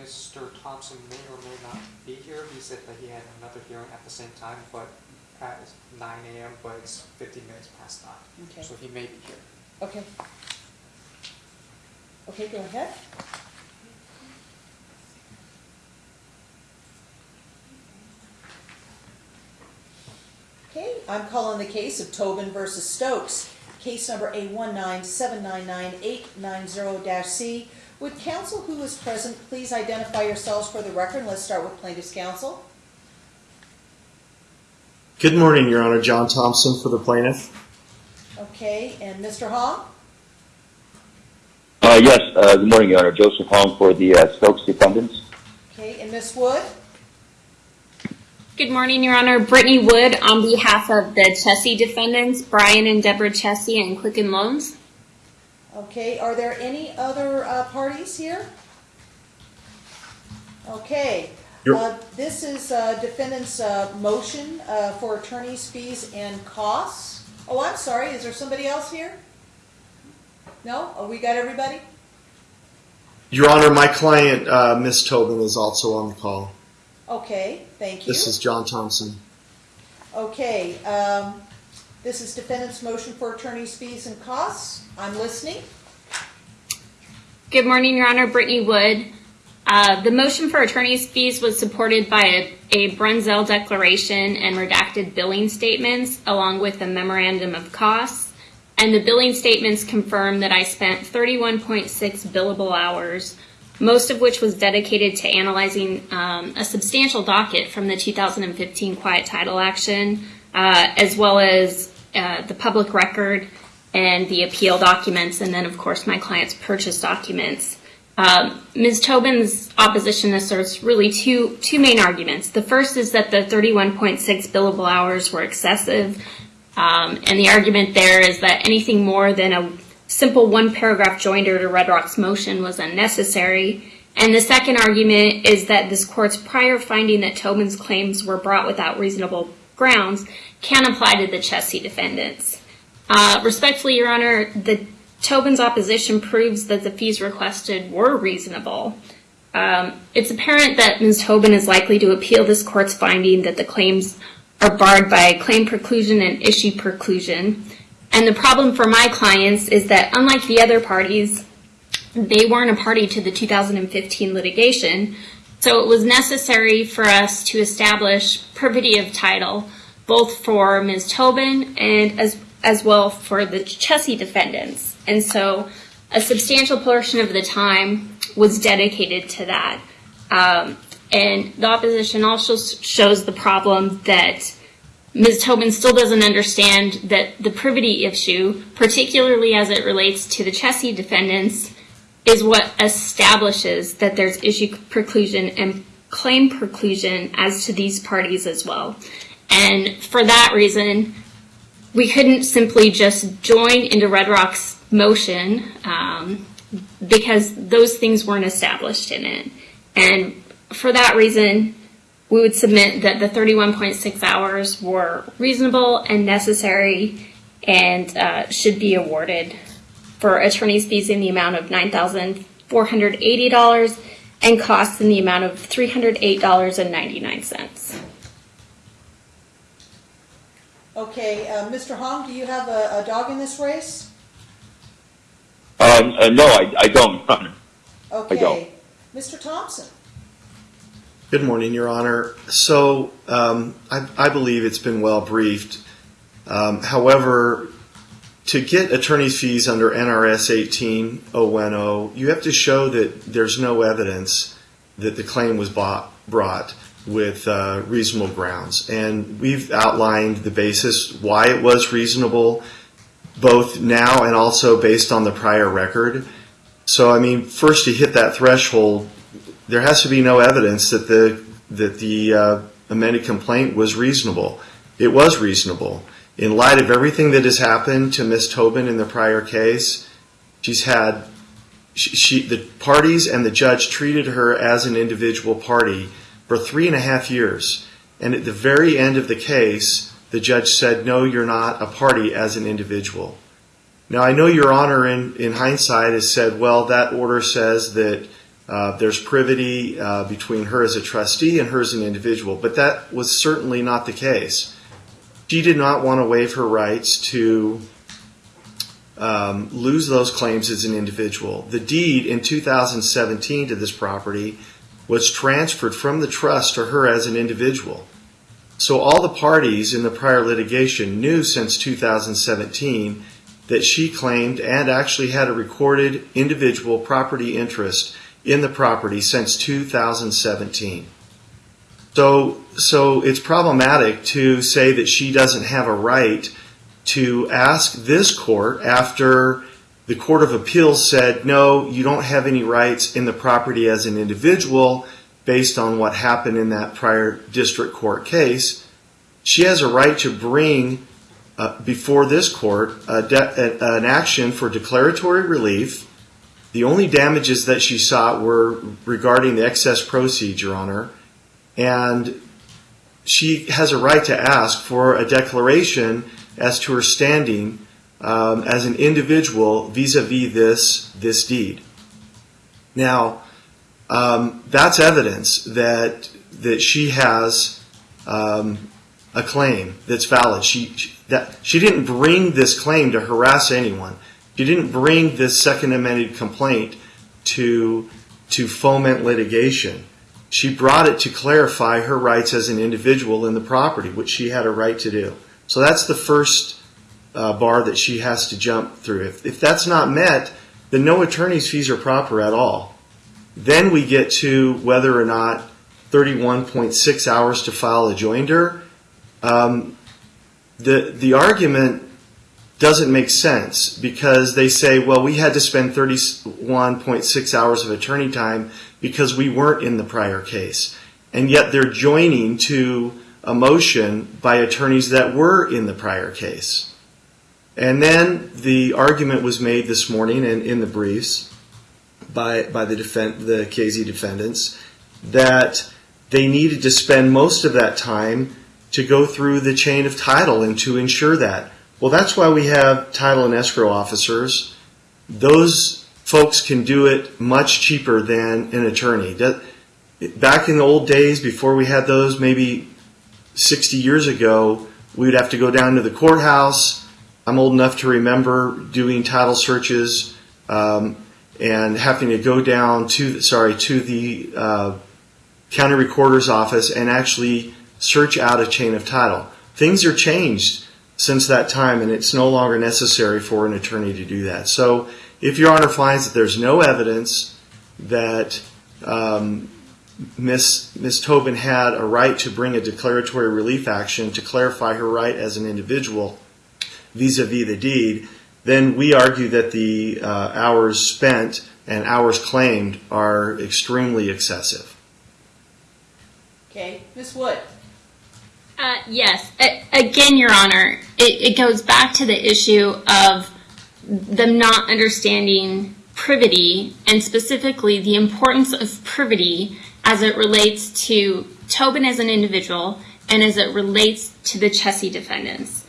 Mr. Thompson may or may not be here. He said that he had another hearing at the same time, but at 9 a.m., but it's 15 minutes past 9. Okay. So he may be here. Okay. Okay, go ahead. Okay, I'm calling the case of Tobin versus Stokes. Case number A197998990-C. Would counsel who is present please identify yourselves for the record? Let's start with plaintiff's counsel. Good morning, Your Honor. John Thompson for the plaintiff. Okay, and Mr. Hong? Uh, yes, uh, good morning, Your Honor. Joseph Hong for the uh, Stokes defendants. Okay, and Ms. Wood? Good morning, Your Honor. Brittany Wood on behalf of the Chessie defendants, Brian and Deborah Chessie and Quicken Loans. Okay, are there any other uh, parties here? Okay, uh, this is uh, defendant's uh, motion uh, for attorney's fees and costs. Oh, I'm sorry, is there somebody else here? No? Oh, we got everybody? Your Honor, my client, uh, Ms. Tobin, is also on the call. Okay, thank you. This is John Thompson. Okay, um, this is defendant's motion for attorney's fees and costs. I'm listening. Good morning, Your Honor. Brittany Wood. Uh, the motion for attorney's fees was supported by a, Brunzell declaration and redacted billing statements, along with a memorandum of costs. And the billing statements confirm that I spent 31.6 billable hours, most of which was dedicated to analyzing um, a substantial docket from the 2015 quiet title action, uh, as well as uh, the public record and the appeal documents, and then, of course, my client's purchase documents. Um, Ms. Tobin's opposition asserts really two, two main arguments. The first is that the 31.6 billable hours were excessive, um, and the argument there is that anything more than a simple one paragraph joinder to Red Rock's motion was unnecessary. And the second argument is that this court's prior finding that Tobin's claims were brought without reasonable grounds can apply to the Chessie defendants. Uh, respectfully, Your Honor, the Tobin's opposition proves that the fees requested were reasonable. Um, it's apparent that Ms. Tobin is likely to appeal this court's finding that the claims are barred by claim preclusion and issue preclusion. And the problem for my clients is that unlike the other parties, they weren't a party to the 2015 litigation, so it was necessary for us to establish privity of title, both for Ms. Tobin and as, well for the Chessie defendants. And so a substantial portion of the time was dedicated to that. Um, and the opposition also shows the problem that Ms. Tobin still doesn't understand that the privity issue, particularly as it relates to the Chessie defendants, is what establishes that there's issue preclusion and claim preclusion as to these parties as well. And for that reason, we couldn't simply just join into Red Rock's motion um, because those things weren't established in it. And for that reason, we would submit that the 31.6 hours were reasonable and necessary and uh, should be awarded for attorney's fees in the amount of $9,480 and costs in the amount of $308.99. Okay, uh, Mr. Hong, do you have a, a dog in this race? Um, uh, no, I, I don't, Your Honor. Okay. don't. Mr. Thompson? Good morning, Your Honor. So, um, I, I believe it's been well briefed. Um, however, to get attorney's fees under NRS 18010, you have to show that there's no evidence that the claim was bought, brought with uh, reasonable grounds. And we've outlined the basis why it was reasonable, both now and also based on the prior record. So, I mean, first to hit that threshold, there has to be no evidence that the that the uh, amended complaint was reasonable. It was reasonable in light of everything that has happened to Miss Tobin in the prior case. She's had she, she the parties and the judge treated her as an individual party for three and a half years, and at the very end of the case, the judge said, "No, you're not a party as an individual." Now, I know Your Honor, in, in hindsight, has said, well, that order says that Uh, there's privity uh, between her as a trustee and her as an individual, but that was certainly not the case. She did not want to waive her rights to um, lose those claims as an individual. The deed in 2017 to this property was transferred from the trust to her as an individual. So all the parties in the prior litigation knew since 2017 that she claimed and actually had a recorded individual property interest in the property since 2017. So, so it's problematic to say that she doesn't have a right to ask this court after the Court of Appeals said, no, you don't have any rights in the property as an individual based on what happened in that prior district court case. She has a right to bring uh, before this court an action for declaratory relief. The only damages that she sought were regarding the excess proceeds, Your Honor, and she has a right to ask for a declaration as to her standing um, as an individual vis-a-vis this this deed. Now, um, that's evidence that that she has um, a claim that's valid. She, she that she didn't bring this claim to harass anyone. She didn't bring this second amended complaint to to foment litigation. She brought it to clarify her rights as an individual in the property, which she had a right to do. So that's the first uh, bar that she has to jump through. If, if that's not met, then no attorney's fees are proper at all. Then we get to whether or not 31.6 hours to file a joinder. Um, the the argument doesn't make sense because they say, well, we had to spend 31.6 hours of attorney time because we weren't in the prior case. And yet they're joining to a motion by attorneys that were in the prior case. And then the argument was made this morning and in the briefs by, by the, defend, the KZ defendants that they needed to spend most of that time to go through the chain of title and to ensure that. Well, that's why we have title and escrow officers. Those folks can do it much cheaper than an attorney. Back in the old days, before we had those, maybe 60 years ago, we would have to go down to the courthouse. I'm old enough to remember doing title searches um, and having to go down to sorry to the uh, county recorder's office and actually search out a chain of title. Things are changed since that time, and it's no longer necessary for an attorney to do that. So, if Your Honor finds that there's no evidence that um, Miss Miss Tobin had a right to bring a declaratory relief action to clarify her right as an individual vis-a-vis the deed, then we argue that the uh, hours spent and hours claimed are extremely excessive. Okay, Ms. Wood? Uh, yes. A- again, Your Honor, it, it goes back to the issue of them not understanding privity and specifically the importance of privity as it relates to Tobin as an individual and as it relates to the Chessie defendants.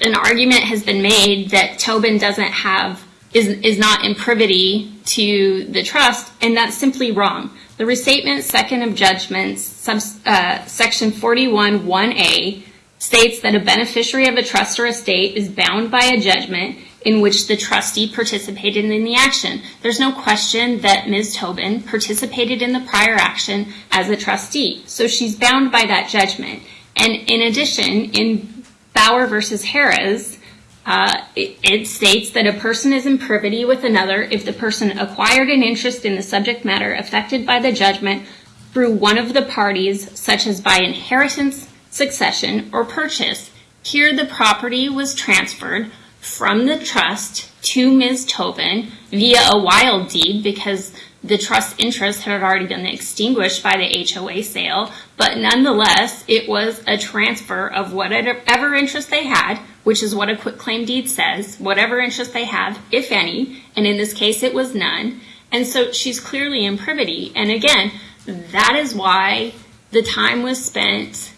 An argument has been made that Tobin doesn't have, is, is not in privity to the trust, and that's simply wrong. The restatement second of judgments, uh, section 41 1A, states that a beneficiary of a trust or estate is bound by a judgment in which the trustee participated in the action. There's no question that Ms. Tobin participated in the prior action as a trustee, so she's bound by that judgment. And in addition, in Bower versus Harrah's, uh, it, states that a person is in privity with another if the person acquired an interest in the subject matter affected by the judgment through one of the parties, such as by inheritance, succession, or purchase. Here, the property was transferred from the trust to Ms. Tobin via a wild deed because the trust interest had already been extinguished by the HOA sale, but nonetheless, it was a transfer of whatever interest they had, which is what a quitclaim deed says, whatever interest they have, if any, and in this case it was none. And so she's clearly in privity. And again, that is why the time was spent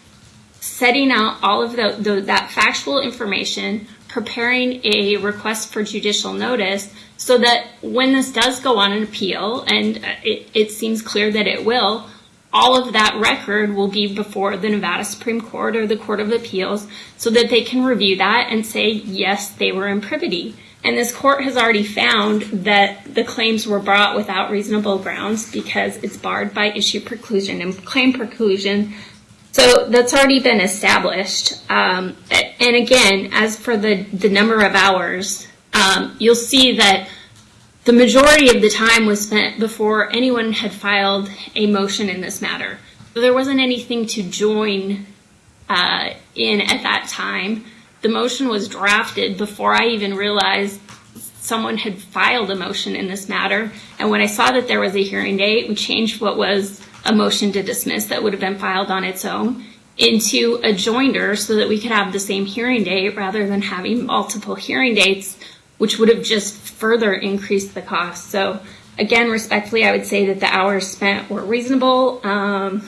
setting out all of that factual information, preparing a request for judicial notice so that when this does go on an appeal, and it, it seems clear that it will, all of that record will be before the Nevada Supreme Court or the Court of Appeals so that they can review that and say, yes, they were in privity. And this court has already found that the claims were brought without reasonable grounds because it's barred by issue preclusion and claim preclusion. So that's already been established. Um, and again, as for the, the number of hours, um, you'll see that the majority of the time was spent before anyone had filed a motion in this matter. So there wasn't anything to join uh, in at that time. The motion was drafted before I even realized someone had filed a motion in this matter. And when I saw that there was a hearing date, we changed what was a motion to dismiss that would have been filed on its own into a joinder so that we could have the same hearing date rather than having multiple hearing dates, which would have just further increased the cost. So again, respectfully, I would say that the hours spent were reasonable, um,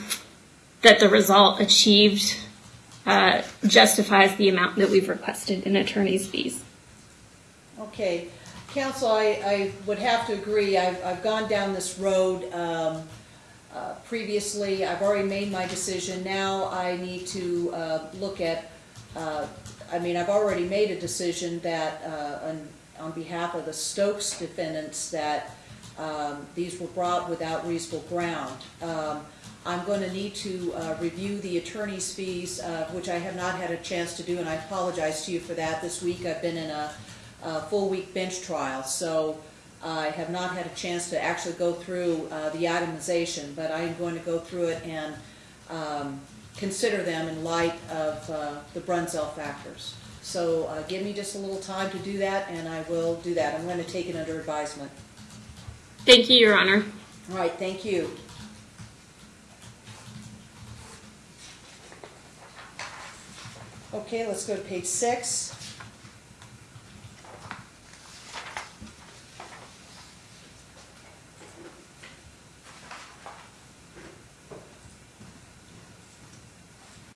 that the result achieved uh, justifies the amount that we've requested in attorney's fees. Okay, counsel, I, would have to agree, I've, I've gone down this road, um, uh, previously, I've already made my decision, now I need to, uh, look at, uh, I mean, I've already made a decision that, uh, on, on behalf of the Stokes defendants, that, um, these were brought without reasonable ground. Um, I'm going to need to uh, review the attorney's fees, uh, which I have not had a chance to do, and I apologize to you for that. This week, I've been in a a full-week bench trial, so I have not had a chance to actually go through uh, the itemization, but I am going to go through it and um, consider them in light of uh, the Brunzell factors. So uh, give me just a little time to do that, and I will do that. I'm going to take it under advisement. Thank you, Your Honor. All right, thank you. Okay, let's go to page six.